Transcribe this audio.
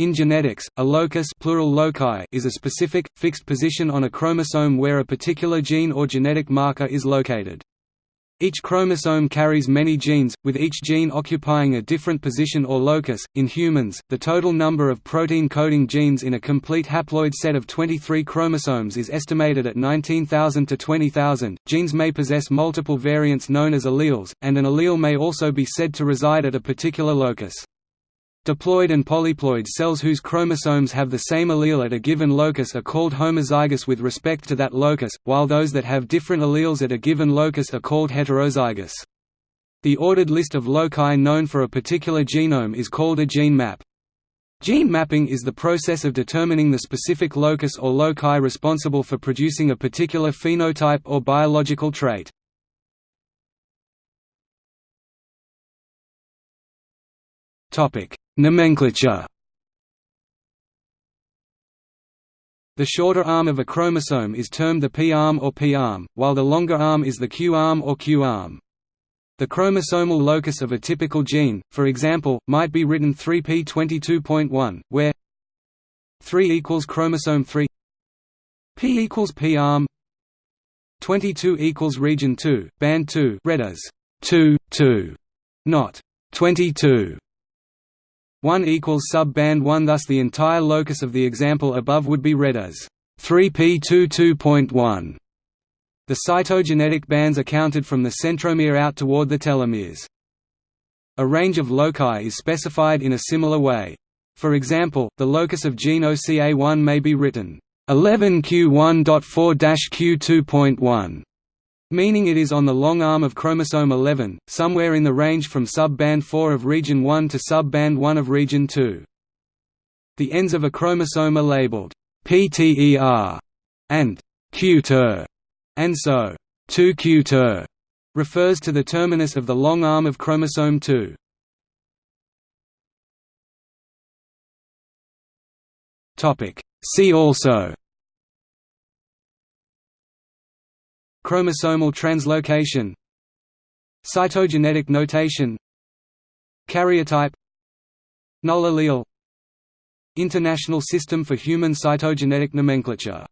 In genetics, a locus plural loci is a specific, fixed position on a chromosome where a particular gene or genetic marker is located. Each chromosome carries many genes, with each gene occupying a different position or locus. In humans, the total number of protein coding genes in a complete haploid set of 23 chromosomes is estimated at 19,000 to 20,000. Genes may possess multiple variants known as alleles, and an allele may also be said to reside at a particular locus. Diploid and polyploid cells whose chromosomes have the same allele at a given locus are called homozygous with respect to that locus, while those that have different alleles at a given locus are called heterozygous. The ordered list of loci known for a particular genome is called a gene map. Gene mapping is the process of determining the specific locus or loci responsible for producing a particular phenotype or biological trait. Topic: Nomenclature The shorter arm of a chromosome is termed the P-arm or P-arm, while the longer arm is the Q-arm or Q-arm. The chromosomal locus of a typical gene, for example, might be written 3p22.1, where 3 equals chromosome 3 p equals p-arm 22 equals region 2, band 2 read as 2, 2, not 22. 1 equals sub-band 1 thus the entire locus of the example above would be read as 3p22.1. The cytogenetic bands are counted from the centromere out toward the telomeres. A range of loci is specified in a similar way. For example, the locus of gene OCA1 may be written 11q1.4-q2.1 meaning it is on the long arm of chromosome 11, somewhere in the range from sub-band 4 of region 1 to sub-band 1 of region 2. The ends of a chromosome are labeled PTER and QTER, and so 2QTER refers to the terminus of the long arm of chromosome 2. See also Chromosomal translocation Cytogenetic notation Karyotype Null allele International System for Human Cytogenetic Nomenclature